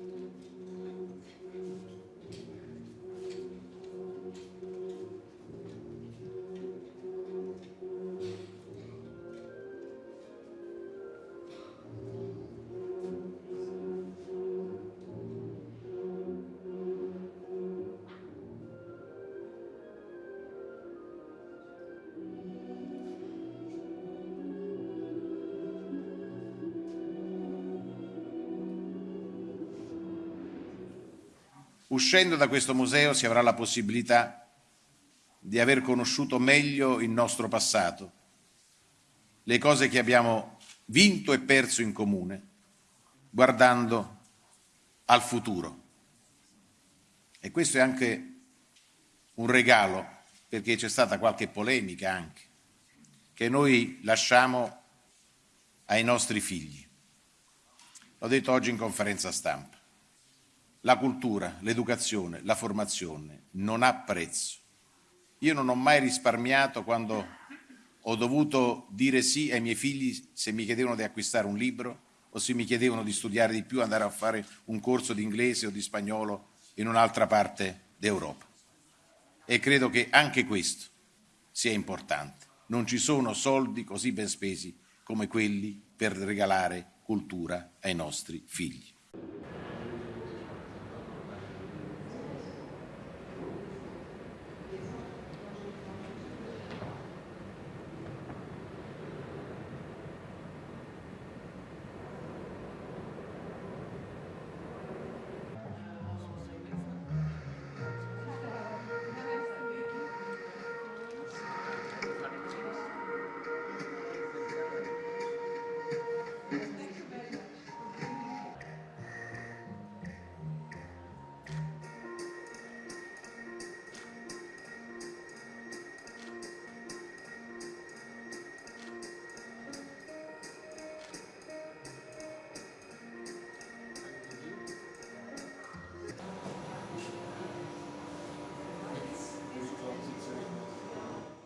Thank mm -hmm. you. Uscendo da questo museo si avrà la possibilità di aver conosciuto meglio il nostro passato, le cose che abbiamo vinto e perso in comune, guardando al futuro. E questo è anche un regalo, perché c'è stata qualche polemica anche, che noi lasciamo ai nostri figli. L'ho detto oggi in conferenza stampa. La cultura, l'educazione, la formazione non ha prezzo. Io non ho mai risparmiato quando ho dovuto dire sì ai miei figli se mi chiedevano di acquistare un libro o se mi chiedevano di studiare di più, andare a fare un corso di inglese o di spagnolo in un'altra parte d'Europa. E credo che anche questo sia importante. Non ci sono soldi così ben spesi come quelli per regalare cultura ai nostri figli.